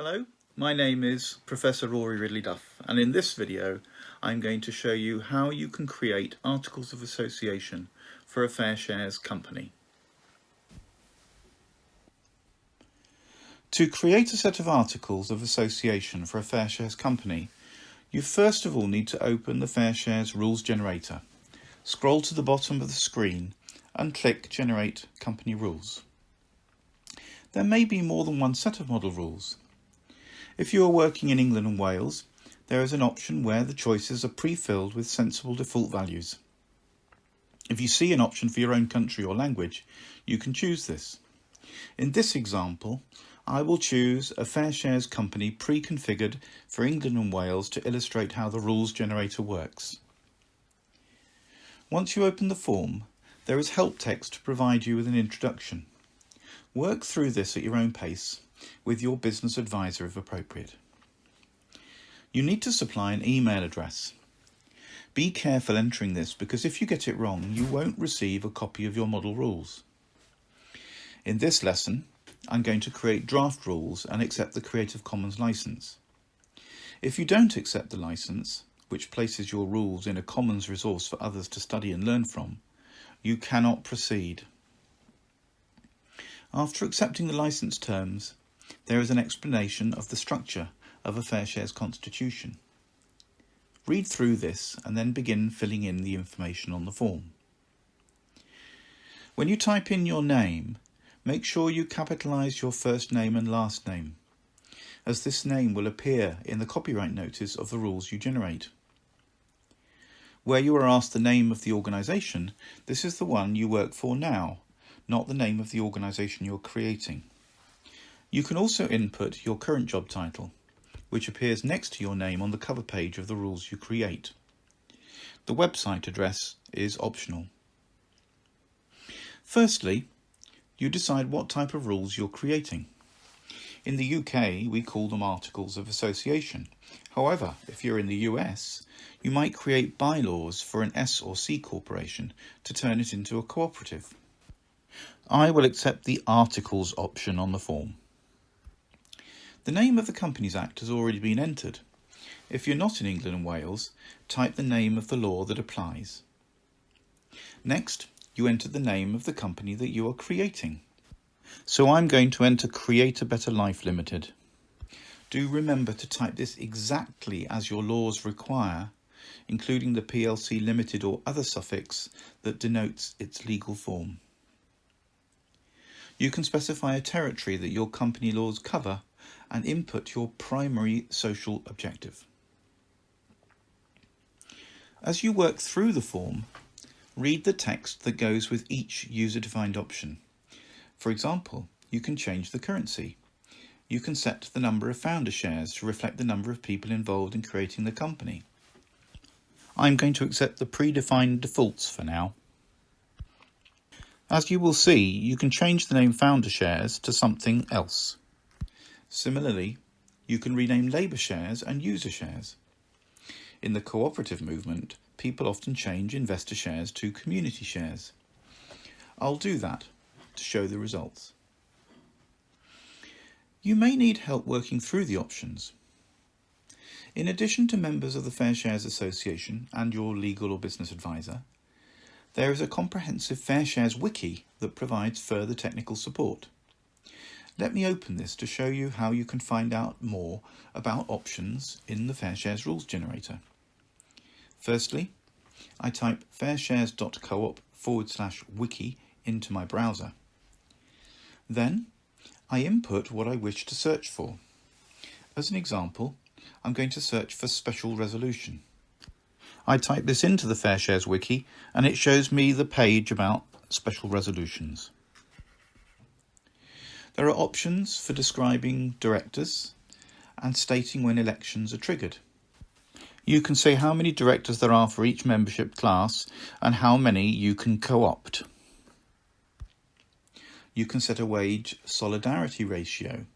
Hello, my name is Professor Rory Ridley Duff and in this video I'm going to show you how you can create articles of association for a Fair Shares company. To create a set of articles of association for a Fair Shares company, you first of all need to open the Fair Shares Rules Generator. Scroll to the bottom of the screen and click Generate Company Rules. There may be more than one set of model rules. If you are working in England and Wales, there is an option where the choices are pre-filled with sensible default values. If you see an option for your own country or language, you can choose this. In this example, I will choose a Fair Shares company pre-configured for England and Wales to illustrate how the rules generator works. Once you open the form, there is help text to provide you with an introduction. Work through this at your own pace with your business advisor if appropriate. You need to supply an email address. Be careful entering this because if you get it wrong, you won't receive a copy of your model rules. In this lesson, I'm going to create draft rules and accept the Creative Commons license. If you don't accept the license, which places your rules in a commons resource for others to study and learn from, you cannot proceed. After accepting the license terms, there is an explanation of the structure of a Fair Shares constitution. Read through this and then begin filling in the information on the form. When you type in your name, make sure you capitalise your first name and last name, as this name will appear in the copyright notice of the rules you generate. Where you are asked the name of the organisation, this is the one you work for now, not the name of the organisation you're creating. You can also input your current job title, which appears next to your name on the cover page of the rules you create. The website address is optional. Firstly, you decide what type of rules you're creating. In the UK, we call them articles of association. However, if you're in the US, you might create bylaws for an S or C corporation to turn it into a cooperative. I will accept the Articles option on the form. The name of the Companies Act has already been entered. If you're not in England and Wales, type the name of the law that applies. Next, you enter the name of the company that you are creating. So I'm going to enter Create a Better Life Limited. Do remember to type this exactly as your laws require, including the PLC Limited or other suffix that denotes its legal form. You can specify a territory that your company laws cover and input your primary social objective. As you work through the form, read the text that goes with each user-defined option. For example, you can change the currency. You can set the number of founder shares to reflect the number of people involved in creating the company. I'm going to accept the predefined defaults for now. As you will see, you can change the name founder shares to something else. Similarly, you can rename labour shares and user shares. In the cooperative movement, people often change investor shares to community shares. I'll do that to show the results. You may need help working through the options. In addition to members of the Fair Shares Association and your legal or business advisor, there is a comprehensive Fair Shares wiki that provides further technical support. Let me open this to show you how you can find out more about options in the Fair Shares Rules Generator. Firstly, I type fairshares.coop forward slash wiki into my browser. Then, I input what I wish to search for. As an example, I'm going to search for special resolution. I type this into the Fair Shares wiki and it shows me the page about special resolutions. There are options for describing directors and stating when elections are triggered. You can say how many directors there are for each membership class and how many you can co-opt. You can set a wage solidarity ratio,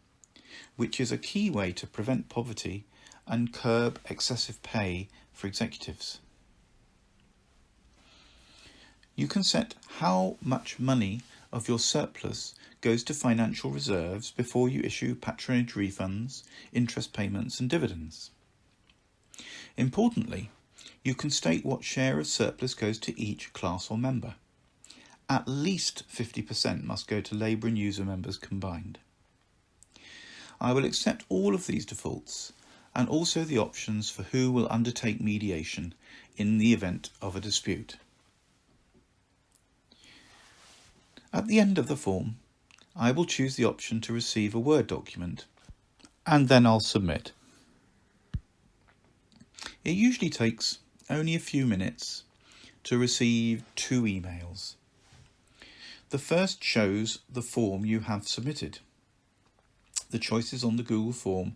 which is a key way to prevent poverty and curb excessive pay for executives. You can set how much money of your surplus goes to financial reserves before you issue patronage refunds, interest payments and dividends. Importantly, you can state what share of surplus goes to each class or member. At least 50% must go to labour and user members combined. I will accept all of these defaults and also the options for who will undertake mediation in the event of a dispute. At the end of the form, I will choose the option to receive a Word document and then I'll submit. It usually takes only a few minutes to receive two emails. The first shows the form you have submitted. The choices on the Google form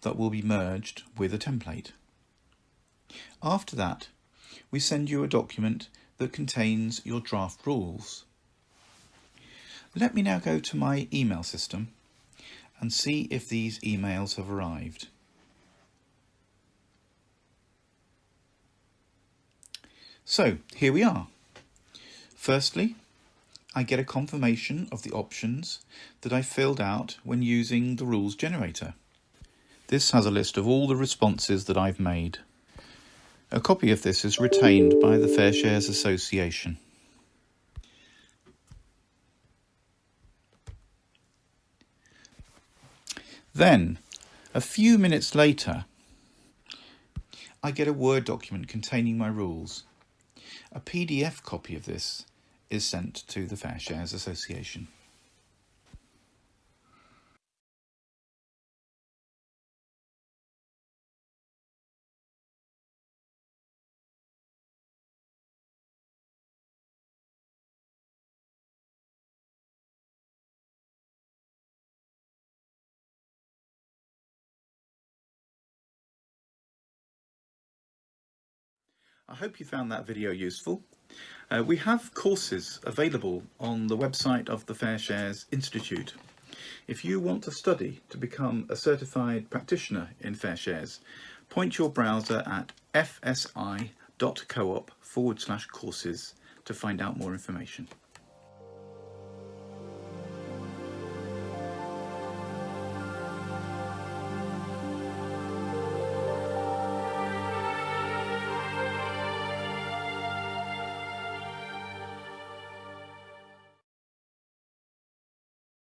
that will be merged with a template. After that, we send you a document that contains your draft rules. Let me now go to my email system and see if these emails have arrived. So here we are. Firstly, I get a confirmation of the options that I filled out when using the rules generator. This has a list of all the responses that I've made. A copy of this is retained by the Fair Shares Association. Then, a few minutes later, I get a Word document containing my rules. A PDF copy of this is sent to the Fair Shares Association. I hope you found that video useful. Uh, we have courses available on the website of the Fair Shares Institute. If you want to study to become a certified practitioner in Fair Shares, point your browser at fsi.coop forward slash courses to find out more information.